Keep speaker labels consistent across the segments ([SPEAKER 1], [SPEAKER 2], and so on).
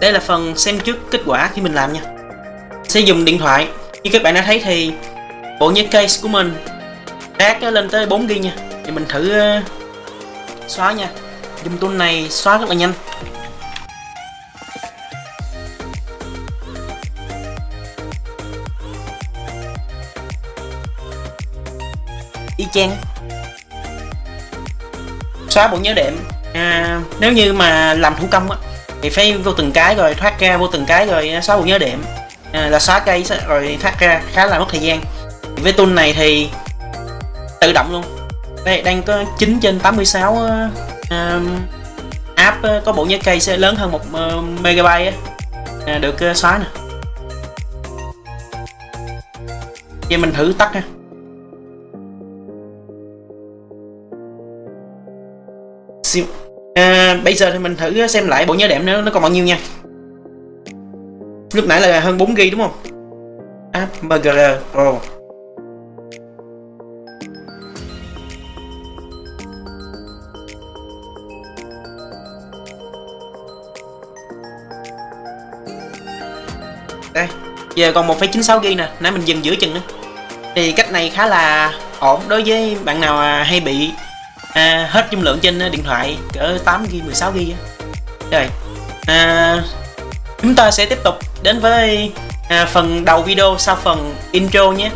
[SPEAKER 1] đây là phần xem trước kết quả khi mình làm nha. Sẽ dùng điện thoại. Như các bạn đã thấy thì bộ nhớ case của mình rác lên tới 4 g nha. Thì mình thử ờ, xóa nha. Dùng tool này xóa rất là nhanh. Y chang. Xóa bộ nhớ đệm. À, nếu như mà làm thủ công á thì phải vô từng cái rồi thoát ra vô từng cái rồi à, xóa bộ nhớ điểm. À, là xóa cây rồi thoát ra khá là mất thời gian. Với tool này thì tự động luôn. Đây đang có 9 trên 86 uh, app có bộ nhớ cây sẽ lớn hơn một uh, megabyte uh, được uh, xóa nè. Giờ mình thử tắt ha à, bây giờ thì mình thử xem lại bộ nhớ đệm nó nó còn bao nhiêu nha. Lúc nãy là hơn 4 g đúng không? App mgr pro. Đây giờ còn 1,96 g nè nãy mình dừng giữa chừng nữa. Thì cách này khá là ổn đối với bạn nào à, hay bị à, hết dung lượng trên ờ, điện thoại cỡ 8 g 16 g rồi à, chúng ta sẽ tiếp tục đến với à, phần đầu video sau phần intro nhé.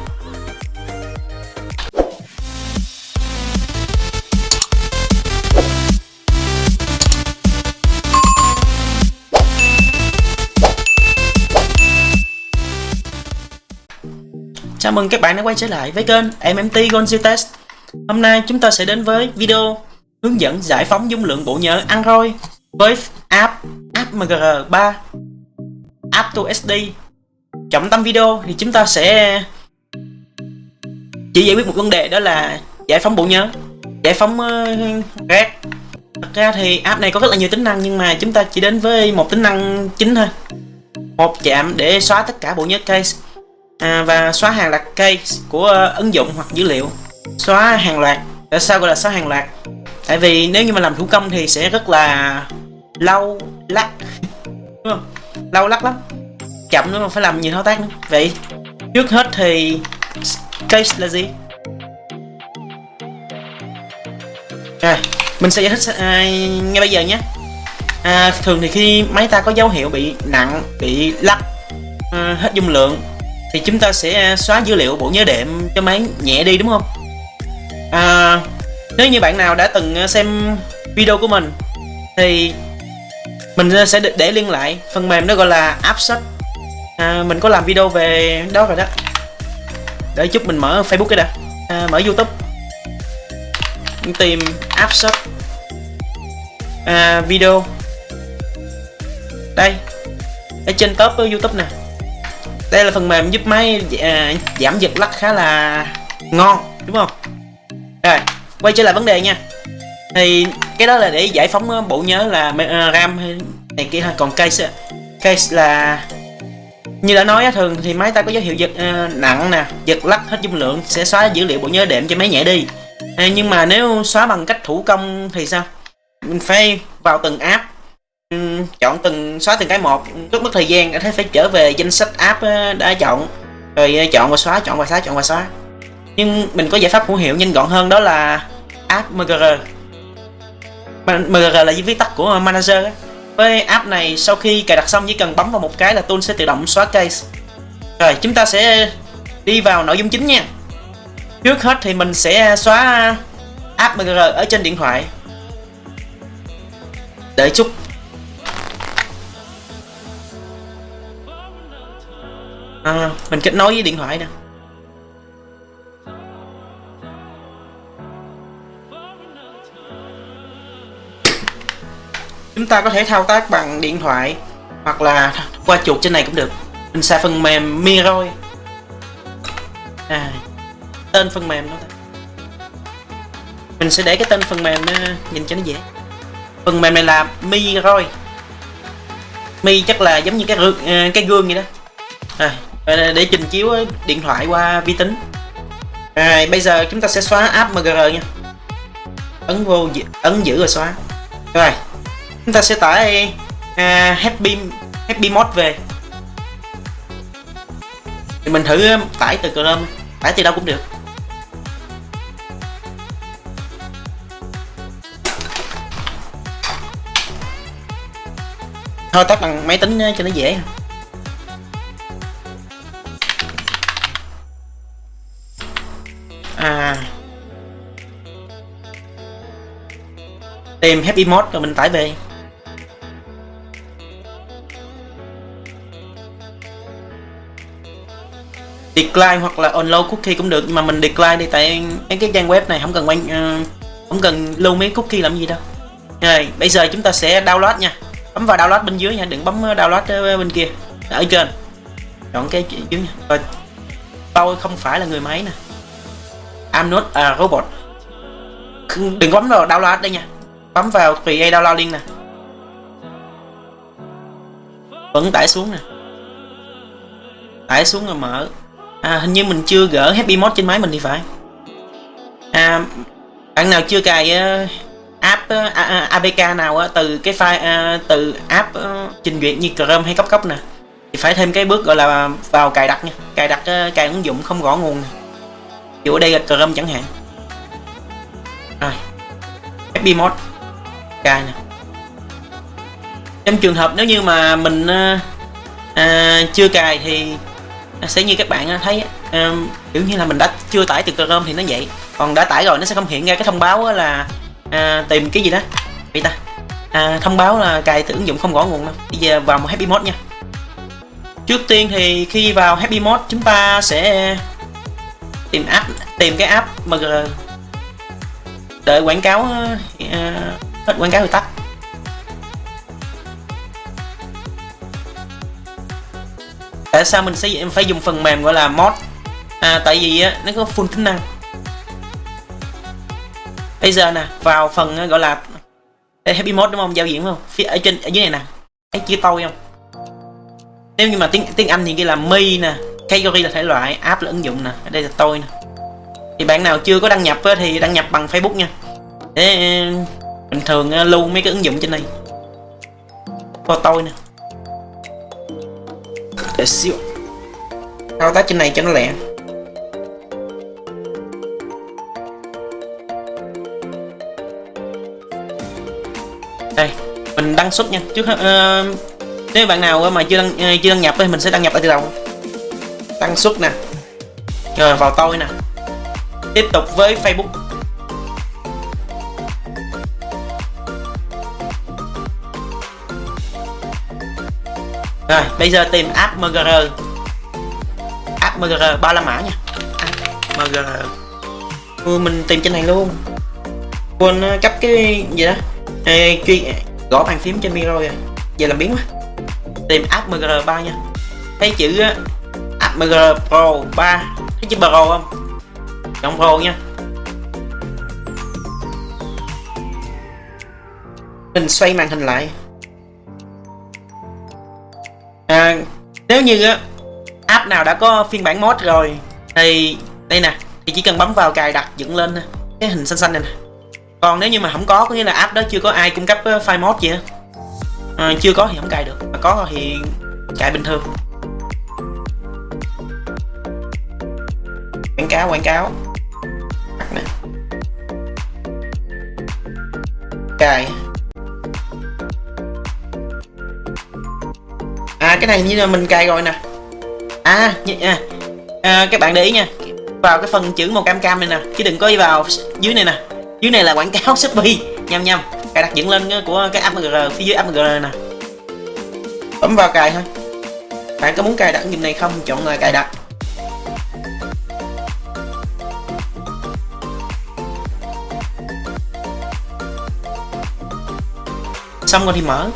[SPEAKER 1] Chào mừng các bạn đã quay trở lại với kênh MMT Gonzi Test. Hôm nay chúng ta sẽ đến với video hướng dẫn giải phóng dung lượng bộ nhớ Android với app AppMGR3 app to SD trọng tâm video thì chúng ta sẽ chỉ giải quyết một vấn đề đó là giải phóng bộ nhớ giải phóng uh, rác. Thật ra thì app này có rất là nhiều tính năng nhưng mà chúng ta chỉ đến với một tính năng chính thôi. Một chạm để xóa tất cả bộ nhớ case à, và xóa hàng loạt case của uh, ứng dụng hoặc dữ liệu xóa hàng loạt. Tại sao gọi là xóa hàng loạt? Tại vì nếu như mà làm thủ công thì sẽ rất là lâu lắc. Đúng không? Lâu lắc lắm. Chậm nữa mà phải làm nhiều thao tác nữa. Vậy trước hết thì case là gì? Rồi mình sẽ giải thích à, ngay bây giờ nhé. À, thường thì khi máy ta có dấu hiệu bị nặng bị lắc à, hết dung lượng thì chúng ta sẽ xóa dữ liệu bộ nhớ đệm cho máy nhẹ đi đúng không? À, nếu như bạn nào đã từng ờ, xem video của mình thì mình ờ, sẽ để liên lại phần mềm nó gọi là AppShot à, mình có làm video về đó rồi đó. Để chút mình mở Facebook cái đã. À, mở YouTube. Tìm AppShot à, video. Đây. Ở trên top của YouTube nè. Đây là phần mềm giúp máy à, giảm giật lắc khá là ngon đúng không? Rồi quay trở lại vấn đề nha. Thì cái đó là để giải phóng ờ, bộ nhớ là ờ, ram ram này kia còn case ờ, case là như đã nói thường thì máy ta có dấu hiệu giật uh, nặng nè giật lắc hết dung lượng sẽ xóa dữ liệu bộ nhớ đệm cho máy nhẹ đi. À, nhưng mà nếu xóa bằng cách thủ công thì sao? Mình phải vào từng app um, chọn từng xóa từng cái một. Rất mất thời gian thế phải trở về danh sách app đã chọn. Rồi chọn và xóa chọn và xóa chọn và xóa nhưng mình có giải pháp hữu hiệu nhanh gọn hơn đó là app mgr mgr là viết tắt của manager với app này sau khi cài đặt xong chỉ cần bấm vào một cái là tool sẽ tự động xóa case. Rồi chúng ta sẽ đi vào nội dung chính nha. Trước hết thì mình sẽ xóa app mgr ở trên điện thoại. Đợi chút. À, mình kết nối với điện thoại nè. Chúng ta có thể thao tác bằng điện thoại hoặc là qua chuột trên này cũng được. Mình xài phần mềm Miroi. à, tên phần mềm đó. Mình sẽ để cái tên phần mềm à, nhìn cho nó dễ. Phần mềm này là Miroi. Mi chắc là giống như cái gương, à, cái gương vậy đó. À, để trình chiếu à, điện thoại qua vi tính. À, bây giờ chúng ta sẽ xóa app MGR nha. Ấn vô ấn giữ rồi xóa. Rồi chúng ta sẽ tải uh, happy Happy Mod về. Thì mình thử um, tải từ Chrome tải từ đâu cũng được. Thôi tắt bằng máy tính uh, cho nó dễ. À. Tìm happy Mod rồi mình tải về. Decline hoặc là unload cookie cũng được nhưng mà mình decline đi tại cái trang web này không cần quan uh, không cần lưu mấy cookie làm gì đâu. Rồi bây giờ chúng ta sẽ download nha. Bấm vào download bên dưới nha đừng bấm ờ, download ờ, bên kia. Ở trên. Chọn cái dưới nha. Rồi tôi không phải là người máy nè. I'm not a robot. Đừng bấm vào download đây nha. Bấm vào create download link nè. Vẫn tải xuống nè. Tải xuống rồi mở à, hình như mình chưa gỡ happy mod trên máy mình thì phải. À, bạn nào chưa cài uh, app ờ, uh, apk nào uh, từ cái file uh, từ app uh, trình duyệt như chrome hay cốc cốc nè thì phải thêm cái bước gọi là vào cài đặt nha. Cài đặt uh, cài ứng dụng không rõ nguồn nè. Ví ở đây là chrome chẳng hạn. Rồi. Happy mod. Cài nè. Trong trường hợp nếu như mà mình uh, uh, chưa cài thì À, sẽ như các bạn à, thấy à, um, kiểu như là mình đã chưa tải từ Chrome thì nó vậy. Còn đã tải rồi nó sẽ không hiện ra cái thông báo là à, tìm cái gì đó. Vậy ta. À, thông báo là cài từ ứng dụng không rõ nguồn đâu. Bây giờ vào một Happy Mode nha. Trước tiên thì khi vào Happy Mode chúng ta sẽ tìm app tìm cái app MG ờ, đợi quảng cáo uh, hết quảng cáo thì tắt. Tại sao mình sẽ em phải dùng phần mềm gọi là mod? À, tại vì á, nó có full tính năng. Bây giờ nè vào phần gọi là Đây, happy mode đúng không? Giao diện không? Phía ở trên ở dưới này nè. Thấy chữ tôi không? Nếu như mà tiếng tiếng anh thì kia là mi nè. Category là thể loại app là ứng dụng nè. Ở đây là tôi nè. Thì bạn nào chưa có đăng nhập thì đăng nhập bằng facebook nha. Để bình thường lưu mấy cái ứng dụng trên này có tôi nè để xíu. Thao tác trên này cho nó lẹ. Đây mình đăng xuất nha. Trước uh, nếu bạn nào mà chưa đăng uh, chưa đăng nhập thì mình sẽ đăng nhập ở từ đầu. Đăng xuất nè. Rồi vào tôi nè. Tiếp tục với facebook. Rồi, bây giờ tìm app MGR App MGR ba la mã nha app MGR ừ, Mình tìm trên này luôn. Quên ờ, cấp cái gì đó. Ê, chuyên gõ bàn phím trên mi rồi Giờ làm biến quá. Tìm app MGR 3 nha. Thấy chữ ờ, app MGR Pro 3 Thấy chữ Pro không? Chọn Pro nha. Mình xoay màn hình lại à, nếu như á app nào đã có phiên bản mod rồi thì đây nè thì chỉ cần bấm vào cài đặt dựng lên cái hình xanh xanh này nè. Còn nếu như mà không có có nghĩa là app đó chưa có ai cung cấp file mod gì á. À, chưa có thì không cài được mà có thì cài bình thường. Quảng cáo quảng cáo. Cài. À cái này như là mình cài rồi nè. À, à, à các bạn để ý nha. Vào cái phần chữ màu cam cam này nè chứ đừng có đi vào dưới này nè. Dưới này là quảng cáo shopee. Nhầm nhầm. Cài đặt dựng lên của cái app phía dưới app mgr nè. Bấm vào cài thôi. Bạn có muốn cài đặt ứng dụng này không? Chọn là cài đặt. Xong rồi thì mở.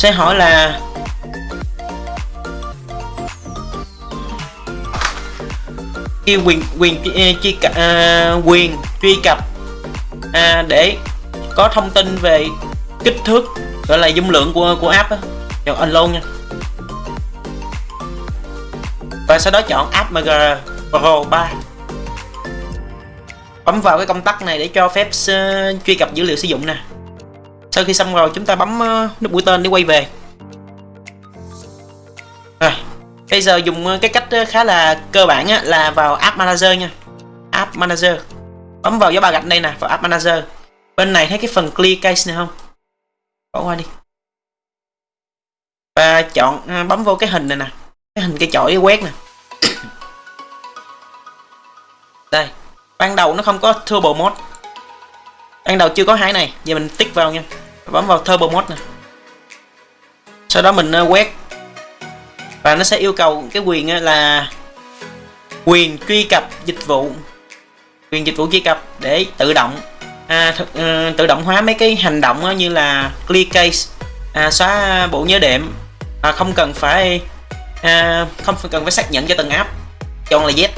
[SPEAKER 1] Sẽ hỏi là quyền ờ, ờ, quyền truy cập quyền truy cập à, để có thông tin về kích thước gọi là dung lượng của của app á. Chọn luôn nha. Và sau đó chọn app mg pro 3 bấm vào cái công tắc này để cho phép uh, truy cập dữ liệu sử dụng nè sau khi xong rồi chúng ta bấm ờ, nút mũi tên để quay về. Rồi bây giờ dùng ờ, cái cách ờ, khá là cơ bản á, là vào app manager nha. App manager. Bấm vào dấu ba gạch đây nè vào app manager. Bên này thấy cái phần clear case này không? Bỏ qua đi. Và chọn bấm vô cái hình này nè. Cái hình cái chổi quét nè. Đây. Ban đầu nó không có turbo mode ban đầu chưa có hai này giờ mình tích vào nha. Bấm vào turbo mode nè. Sau đó mình ờ, quét. Và nó sẽ yêu cầu cái quyền ờ, là quyền truy cập dịch vụ. Quyền dịch vụ truy cập để tự động à, th- uh, tự động hóa mấy cái hành động như là clear case à, xóa bộ nhớ đệm. À, không cần phải à, không cần phải xác nhận cho từng app. Chọn là Z.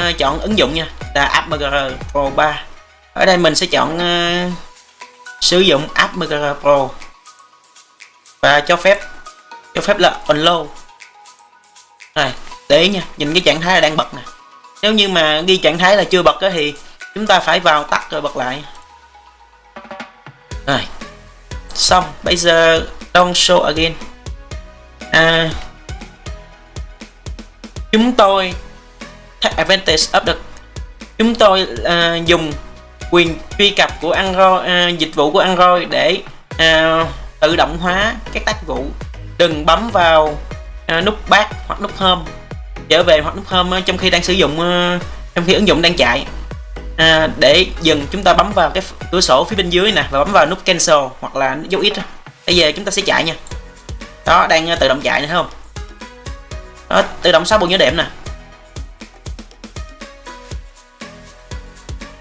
[SPEAKER 1] Ờ, chọn ứng dụng nha. Là app MGR Pro 3 ở đây mình sẽ chọn uh, sử dụng app MGR Pro. Và cho phép cho phép là unload. Này để ý nha nhìn cái trạng thái là đang bật nè. Nếu như mà ghi trạng thái là chưa bật thì chúng ta phải vào tắt rồi bật lại. Rồi xong. Bây giờ don't show again. À, chúng tôi take advantage of the chúng tôi uh, dùng quyền truy cập của Android uh, dịch vụ của Android để uh, tự động hóa các tác vụ. Đừng bấm vào uh, nút back hoặc nút home. Trở về hoặc nút home trong khi đang sử dụng trong khi ứng dụng đang chạy. À, để dừng chúng ta bấm vào cái cửa sổ phía bên dưới nè và bấm vào nút cancel hoặc là dấu ít. bây giờ chúng ta sẽ chạy nha. Đó đang tự động chạy nữa không? Đó, tự động xóa bộ nhớ đệm nè.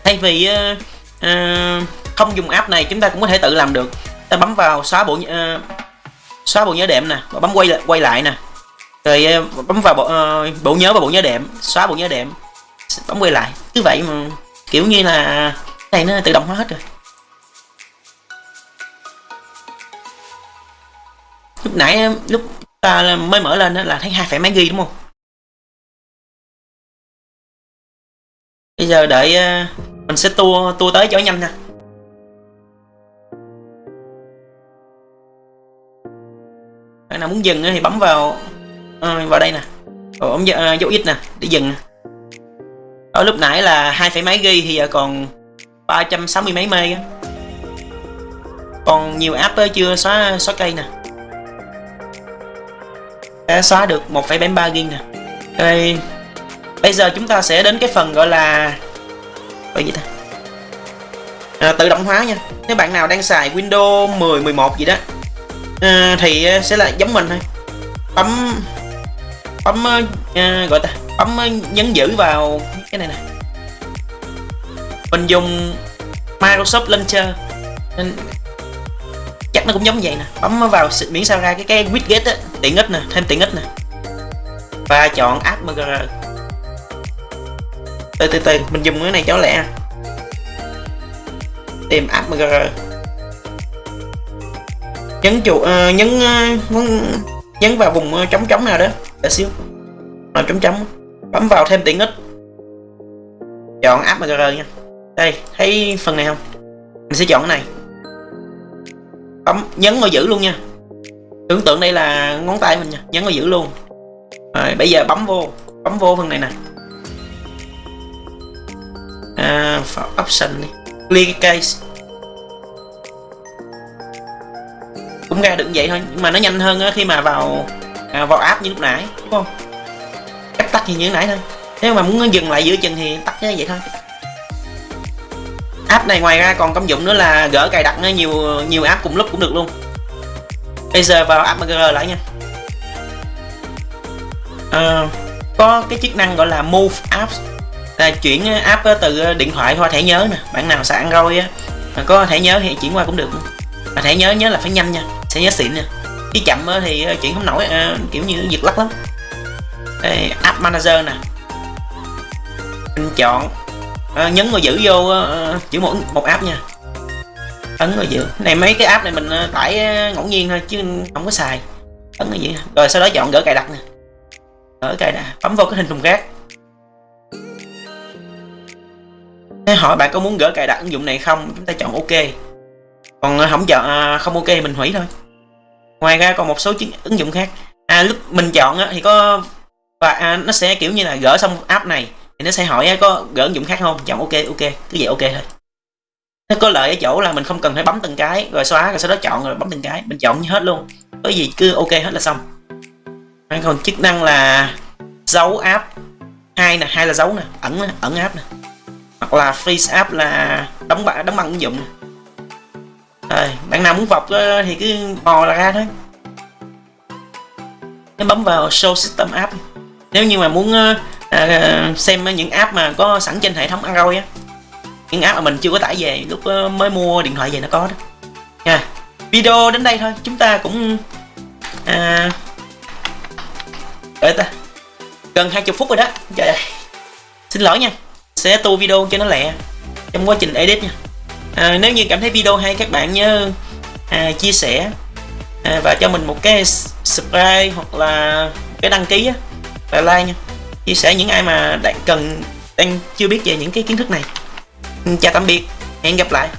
[SPEAKER 1] Thay vì uh, uh, không dùng app này chúng ta cũng có thể tự làm được. Ta bấm vào xóa bộ uh, xóa bộ nhớ đệm nè và bấm quay lại quay lại nè. Rồi uh, bấm vào bộ, uh, bộ nhớ và bộ nhớ đệm xóa bộ nhớ đệm bấm quay lại. Cứ vậy mà kiểu như là này nó tự động hóa hết rồi. Lúc nãy lúc ta mới mở lên là thấy hai phẩy mấy ghi đúng không? Bây giờ đợi mình sẽ tua tua tới chỗ nhanh nha. Bạn nào muốn dừng thì bấm vào ờ, vào đây nè. Bấm ờ, dấu ít nè để dừng. Ở lúc nãy là hai phẩy mấy ghi thì giờ còn 360 mấy mê á. Còn nhiều app ấy chưa xóa xóa cây nè. Đã xóa được 1,73 ghi nè. Đây. Bây giờ chúng ta sẽ đến cái phần gọi là bởi gì ta? À, tự động hóa nha. Nếu bạn nào đang xài Windows 10 11 gì đó à, thì à, sẽ là giống mình thôi. Bấm bấm à, à gọi ta bấm à, nhấn giữ vào cái này nè. Mình dùng Microsoft Launcher. Nên chắc nó cũng giống vậy nè. Bấm vào miễn sao ra cái cái widget á tiện ích nè thêm tiện ích nè. Và chọn add mgr từ từ từ mình dùng cái này cho lẹ. Tìm app mgr nhấn chuột uh, ờ, nhấn uh, nhấn vào vùng uh, trống trống nào đó. Để xíu. Nào trống trống. Bấm vào thêm tiện ích. Chọn app mgr nha. Đây thấy phần này không? Mình sẽ chọn cái này. Bấm nhấn vào giữ luôn nha. Tưởng tượng đây là ngón tay mình nha. Nhấn vào giữ luôn. Rồi bây giờ bấm vô. Bấm vô phần này nè à, option đi. Clear case. Cũng ra được vậy thôi nhưng mà nó nhanh hơn khi mà vào à, vào app như lúc nãy đúng không? Cách tắt như như nãy thôi. Nếu mà muốn dừng lại giữa chừng thì tắt như vậy thôi. App này ngoài ra còn công dụng nữa là gỡ cài đặt nhiều nhiều app cùng lúc cũng được luôn. Bây giờ vào app mgr lại nha. À, có cái chức năng gọi là move apps là chuyển ờ, app ờ, từ ờ, điện thoại qua thẻ nhớ nè. Bạn nào xài android á có thẻ nhớ thì chuyển qua cũng được mà thẻ nhớ nhớ là phải nhanh nha sẽ nhớ xịn nha khi chậm thì chuyển không nổi kiểu như giật lắc lắm. Đây app manager nè. Mình chọn nhấn vào giữ vô à, giữ một một app nha. Ấn vào giữ. Này mấy cái app này mình tải ngẫu nhiên thôi chứ không có xài. Ấn vào giữ. Rồi sau đó chọn gỡ cài đặt nè. Gỡ cài đặt bấm vô cái hình thùng rác. Hỏi bạn có muốn gỡ cài đặt ứng dụng này không? Chúng ta chọn ok. Còn ờ, không chọn à, không ok thì mình hủy thôi. Ngoài ra còn một số chứng, ứng dụng khác. À lúc mình chọn á, thì có và à, nó sẽ kiểu như là gỡ xong app này thì nó sẽ hỏi á, có gỡ ứng dụng khác không? Chọn ok ok. Cứ vậy ok thôi. Nó có lợi ở chỗ là mình không cần phải bấm từng cái rồi xóa rồi sau đó chọn rồi bấm từng cái. Mình chọn hết luôn. Có gì cứ ok hết là xong. Còn chức năng là dấu app. Hai nè hai là dấu nè. Ẩn ẩn app nè hoặc là freeze app là đóng băng đóng băng ứng dụng rồi bạn nào muốn vọc thì cứ mò ra thôi nó bấm vào show system app. Nếu như mà muốn à, à, xem những app mà có sẵn trên hệ thống Android á những app mà mình chưa có tải về lúc mới mua điện thoại về nó có đó. Nha video đến đây thôi chúng ta cũng à, đợi ta gần 20 phút rồi đó. Trời ơi xin lỗi nha sẽ tu video cho nó lẹ trong quá trình edit nha. À, nếu như cảm thấy video hay các bạn nhớ à, chia sẻ à, và cho mình một cái subscribe hoặc là cái đăng ký á, và like nha. Chia sẻ những ai mà đang cần đang chưa biết về những cái kiến thức này. Ừ, chào tạm biệt hẹn gặp lại.